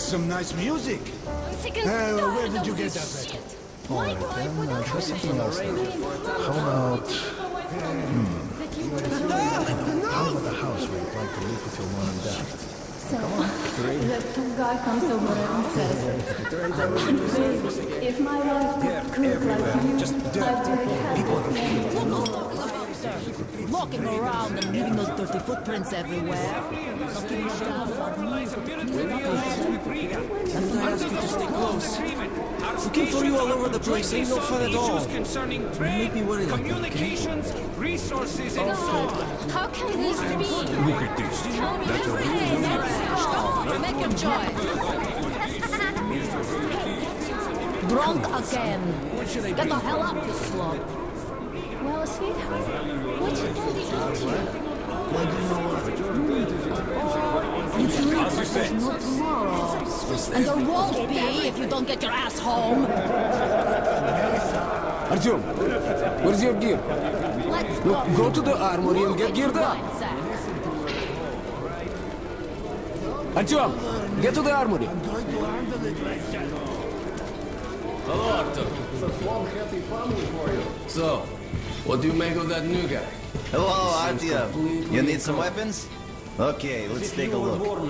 That's some nice music. I'm sick and Hey, well, where did you get that shit. All Why right, do I then, uh, try something else then. How about... Hmm. How about the house where you'd like to live with your mom and dad? So, the two guy comes over and says, "Babe, if my life could cook like you, just I'd take half Walking around and leaving those dirty footprints everywhere. Knocking you down for me. And I ask you to stay close. Looking for you all over the place ain't no fun at all. concerning You trade, make me worry like that, okay? communications, resources, and so on. How can this be? Look at this. Tell me everything. Come on, make your choice. Drunk again. Get the hell up, you slug. Well, sweetheart, what you gonna be It's late, but there's no tomorrow. And there won't be if you don't get your ass home. Artyom, where's your gear? Let's Look, go. go to the armory and get geared up. Right, Zach. Artyom, get to the armory. Hello, Arthur. So, what do you make of that new guy? Oh, oh, Hello, Artyom. You need some weapons? Okay, let's take a look.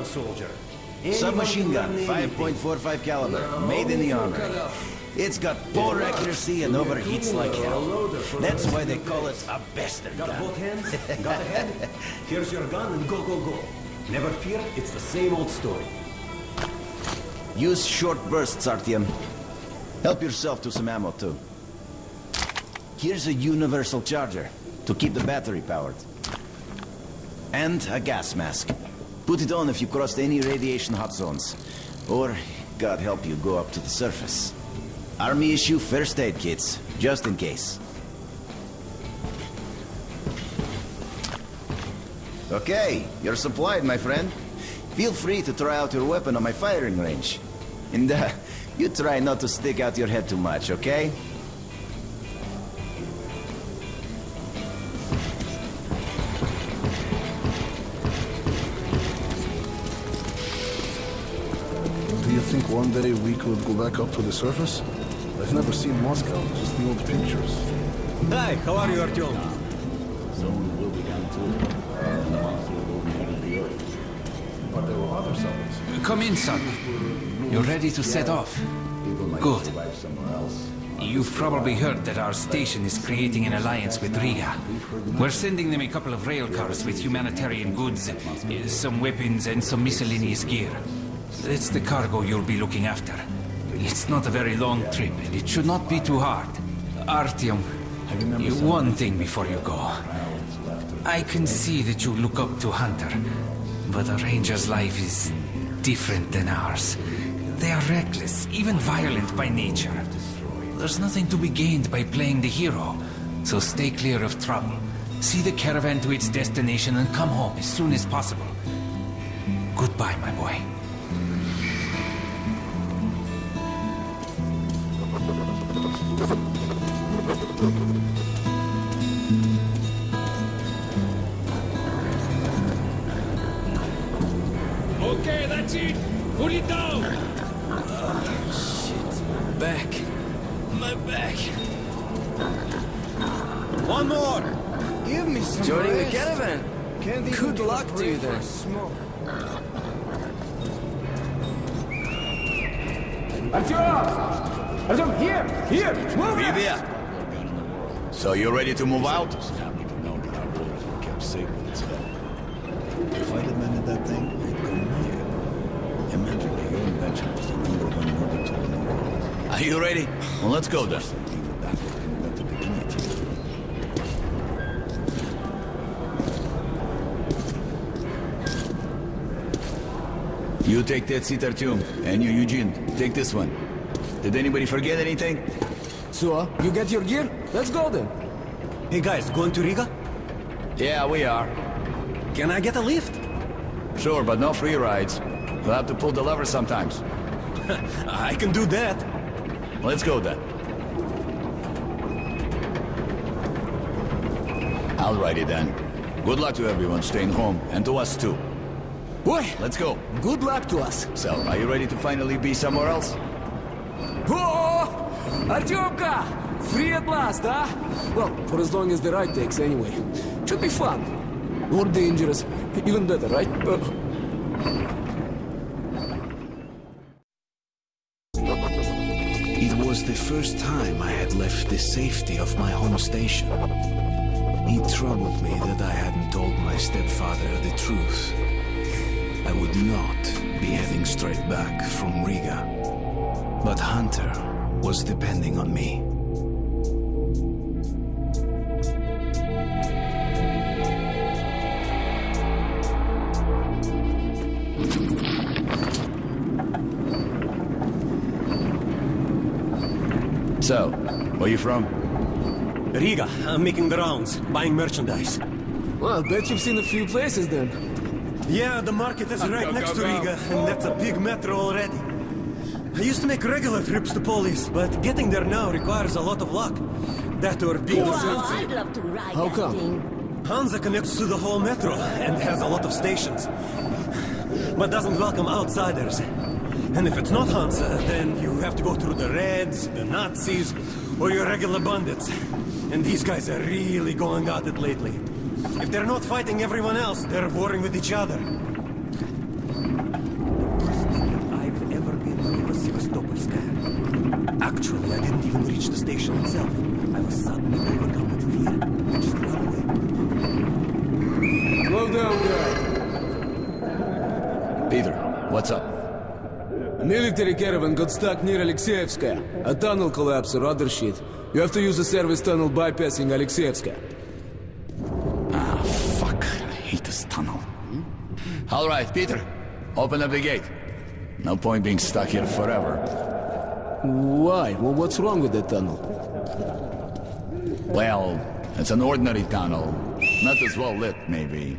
Submachine gun, 5.45 caliber, made in the armory. It's got poor accuracy and overheats like uh, hell. That's why they call it a bastard gun. Got Both hands, got a head. Here's your gun and go, go, go. Never fear, it's the same old story. Use short bursts, Artyom. Help yourself to some ammo, too. Here's a universal charger to keep the battery powered. And a gas mask. Put it on if you crossed any radiation hot zones. Or, God help you, go up to the surface. Army issue first aid kits, just in case. Okay, you're supplied, my friend. Feel free to try out your weapon on my firing range. And uh, you try not to stick out your head too much, okay? One day we could go back up to the surface? I've never seen Moscow, just the old pictures. Hi, how are you, Artyom? Someone will be down too. But there were other summits. Come in, son. You're ready to set off? Good. You've probably heard that our station is creating an alliance with Riga. We're sending them a couple of rail cars with humanitarian goods, uh, some weapons, and some miscellaneous gear. It's the cargo you'll be looking after. It's not a very long trip, and it should not be too hard. Artyom, one thing before you go. I can see that you look up to Hunter, but a ranger's life is different than ours. They are reckless, even violent by nature. There's nothing to be gained by playing the hero, so stay clear of trouble. See the caravan to its destination and come home as soon as possible. Goodbye, my boy. That's it. Put it down. Back. My back. One more! Give me some Joining the caravan. Good luck to you then. Artyom! Artyom, here! Here! Move it! there. So you're ready to move out? If I demanded that thing, I'd go mad. Imagine that your was the number one murder tool in the world. Are you ready? Well, let's go then. You would baffle him at the beginning. You take that seat, Artyom. And you, Eugene, take this one. Did anybody forget anything? So, you get your gear? Let's go then. Hey guys, going to Riga? Yeah, we are. Can I get a lift? Sure, but no free rides. You'll have to pull the lever sometimes. I can do that. Let's go then. Alrighty then. Good luck to everyone staying home, and to us too. Boy, Let's go. good luck to us. So, are you ready to finally be somewhere else? Oh! Artyomka! Free at last, huh? Well, for as long as the ride takes, anyway. Should be fun. Or dangerous. Even better, right? Uh, was the first time I had left the safety of my home station. It troubled me that I hadn't told my stepfather the truth. I would not be heading straight back from Riga. But Hunter was depending on me. Where are you from? Riga, I'm making the rounds, buying merchandise. well, I bet you've seen a few places then. Yeah, the market is right next to Riga, and that's a big metro already. I used to make regular trips to Polis, but getting there now requires a lot of luck. That or being Wow, I'd love to ride How come? thing. Hansa connects to the whole metro and has a lot of stations, but doesn't welcome outsiders. And if it's not Hansa, uh, then you have to go through the Reds, the Nazis, or your regular bandits. And these guys are really going at it lately. If they're not fighting everyone else, they're warring with each other. I've ever been was. Actually, I didn't even reach the station itself. I was suddenly overcome with fear. I just ran away. Slow down, guy. Peter, what's up? A military caravan got stuck near Alexeyevskaya. A tunnel collapse or other shit. You have to use a service tunnel bypassing Alexeyevskaya. Ah, fuck. I hate this tunnel. All right, Peter. Open up the gate. No point being stuck here forever. Why? Well, what's wrong with that tunnel? Well, it's an ordinary tunnel. Not as well lit, maybe.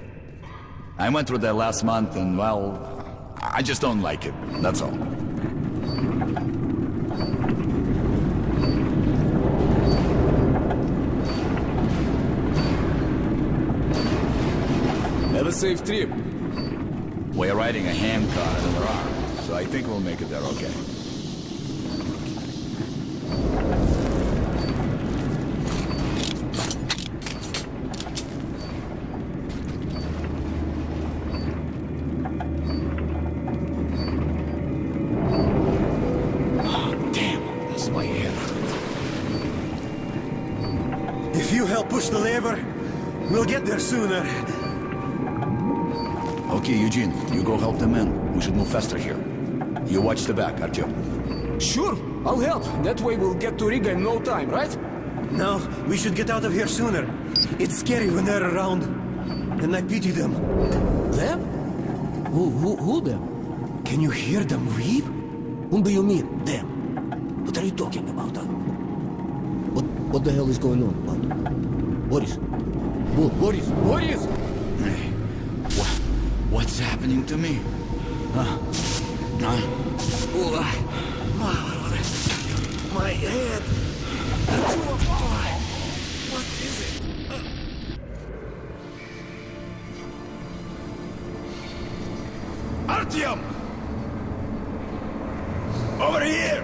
I went through there last month, and well, I just don't like it. That's all. Safe trip. We're riding a hand car in the rock, so I think we'll make it there okay. Ah, Okay, Eugene, you go help the men. We should move faster here. You watch the back, Artyom. Sure, I'll help. That way we'll get to Riga in no time, right? No, we should get out of here sooner. It's scary when they're around. And I pity them. Them? Who, who, who them? Can you hear them weep? Whom do you mean, them? What are you talking about, huh? What, what the hell is going on, what? Boris? Bo Boris? Boris! What? What's happening to me? Huh? Huh? My head! What is it? Artyom! Over here!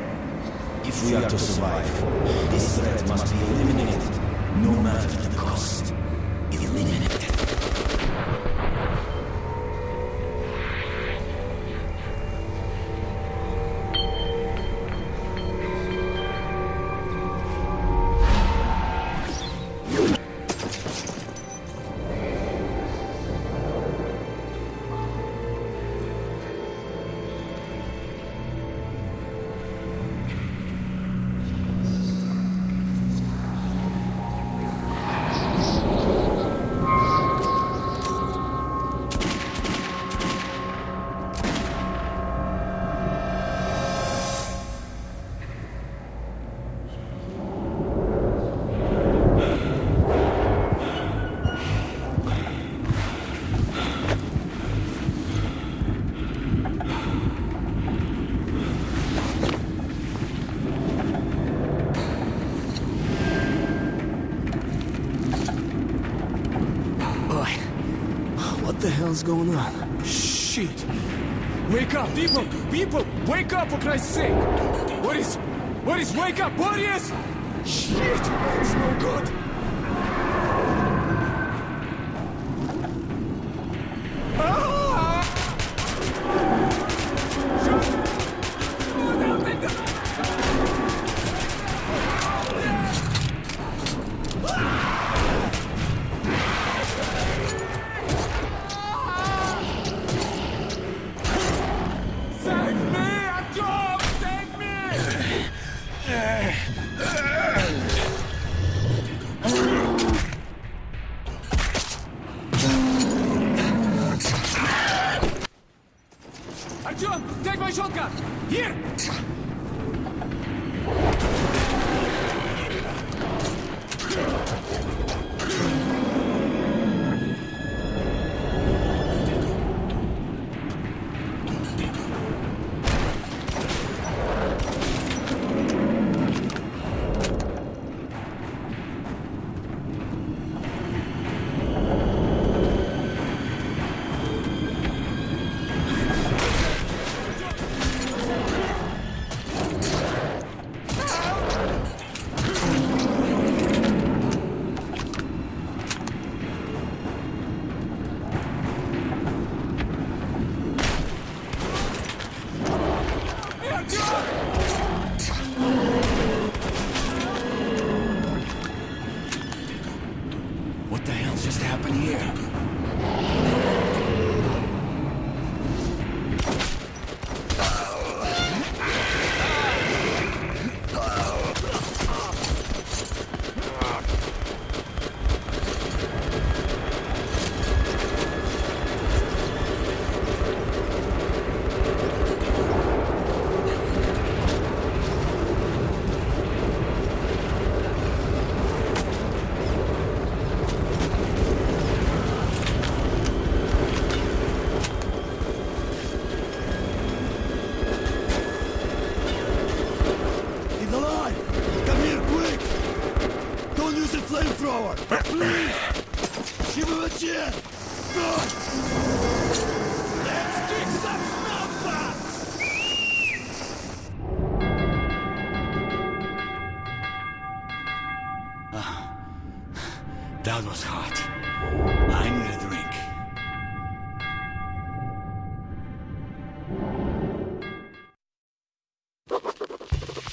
If we are to survive, this threat must be eliminated, hell's going on? Shit! Wake up, people! People! Wake up for Christ's sake! What is... What is... wake up! Boris! Shit! It's no good!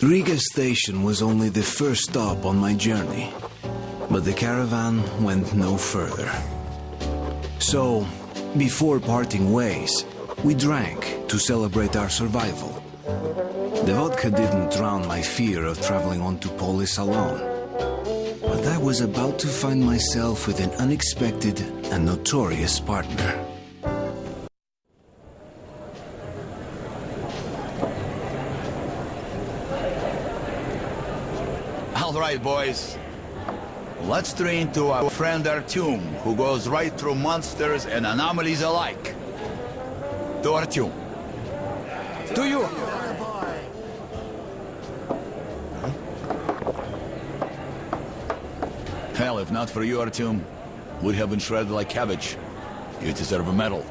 Riga station was only the first stop on my journey, but the caravan went no further. So, before parting ways, we drank to celebrate our survival. The vodka didn't drown my fear of traveling on to Polis alone. But I was about to find myself with an unexpected and notorious partner. Right, boys. Let's train to our friend Artyom, who goes right through monsters and anomalies alike. To Artyom. To you! Hell, if not for you, Artyom, we'd have been shredded like cabbage. You deserve a medal.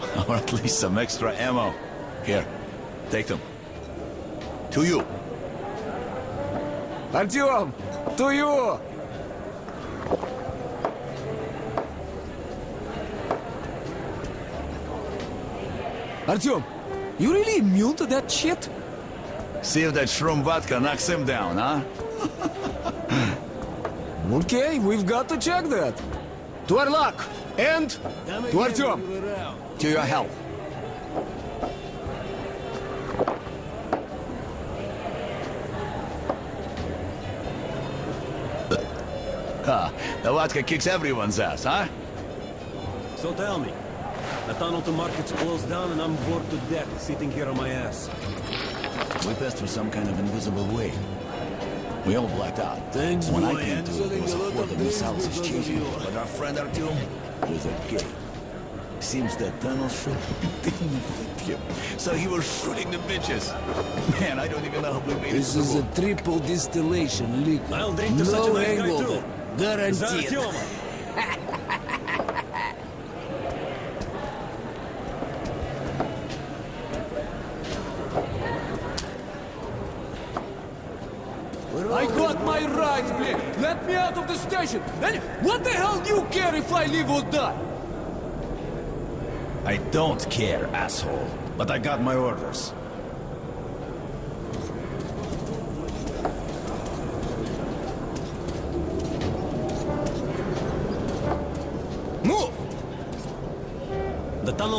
or at least some extra ammo. Here, take them. To you. Artyom! To you! Artyom, you really immune to that shit? See if that shroom vodka knocks him down, huh? Okay, we've got to check that. To our luck. And to Artyom. To your health. Ha, the vodka kicks everyone's ass, huh? So tell me, the tunnel to market's closed down and I'm bored to death sitting here on my ass. We passed through some kind of invisible way. We all blacked out. Thanks, when I came to, there was a horde of missiles exchanging. But our friend Artyom was a gay. Seems that tunnel shot didn't fit him. So he was shooting the bitches. Man, I don't even know how we made This it is through. a triple distillation liquor. I'll drink to such a no nice guy hangover. I got my rights, Blake. Let me out of the station. And what the hell do you care if I live or die? I don't care, asshole. But I got my orders.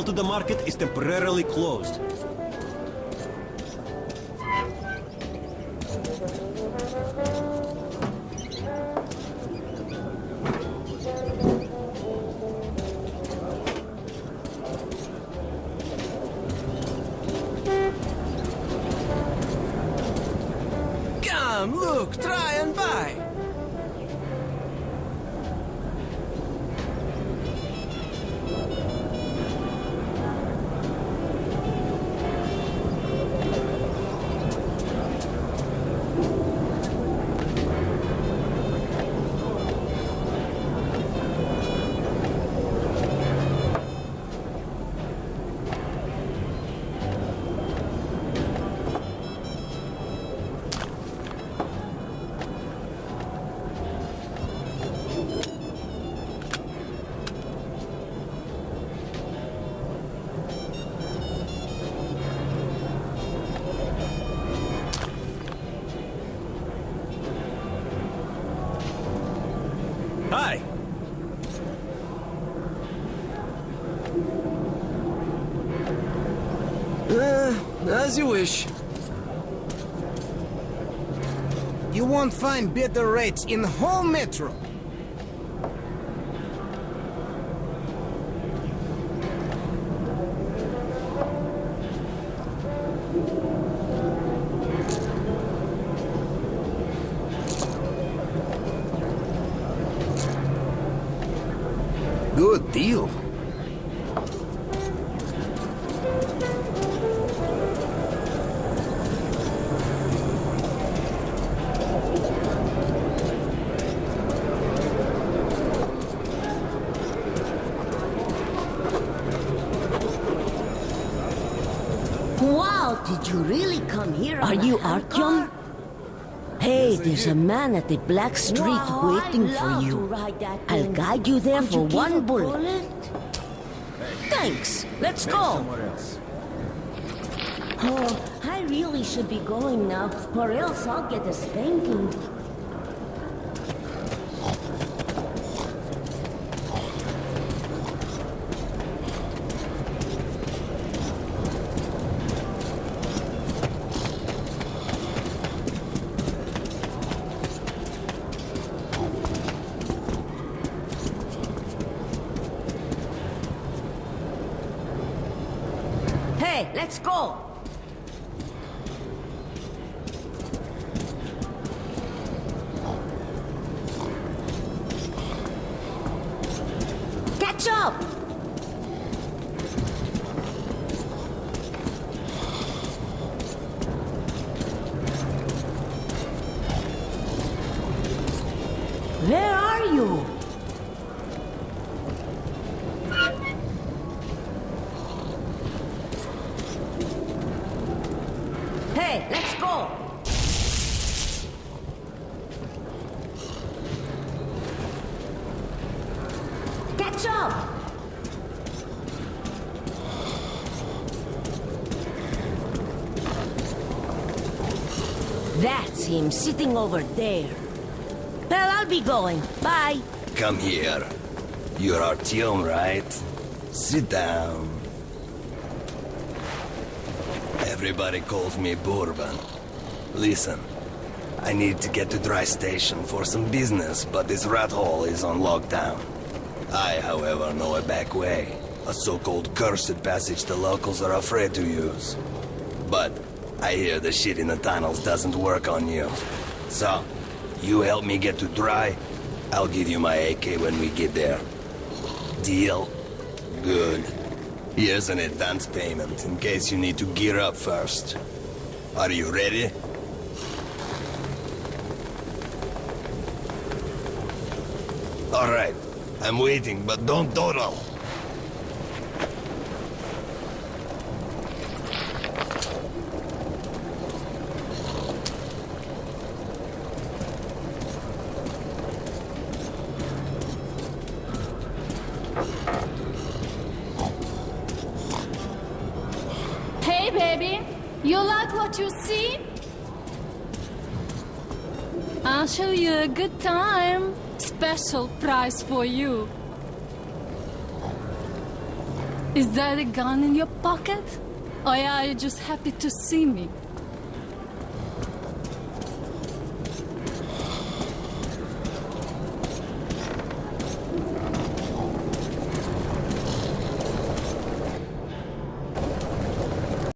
To the market is temporarily closed. As you wish. You won't find better rates in whole metro. Wow, did you really come here Are you Artyom? Hey, there's a man at the Black Street waiting for you. I'll guide you there for one bullet. Thanks. Let's go. Oh, I really should be going now, or else I'll get a spanking. Let's go. Hey, let's go! Catch up! That's him sitting over there. Well, I'll be going. Bye. Come here. You're Artyom, right? Sit down. Everybody calls me Bourbon. Listen, I need to get to Dry Station for some business, but this rat hole is on lockdown. I, however, know a back way. A so-called cursed passage the locals are afraid to use. But I hear the shit in the tunnels doesn't work on you. So, you help me get to Dry, I'll give you my AK when we get there. Deal? Good. Here's an advance payment in case you need to gear up first. Are you ready? Alright. I'm waiting, but don't dawdle. Can't you see? I'll show you a good time. Special prize for you. Is that a gun in your pocket? Or are you just happy to see me?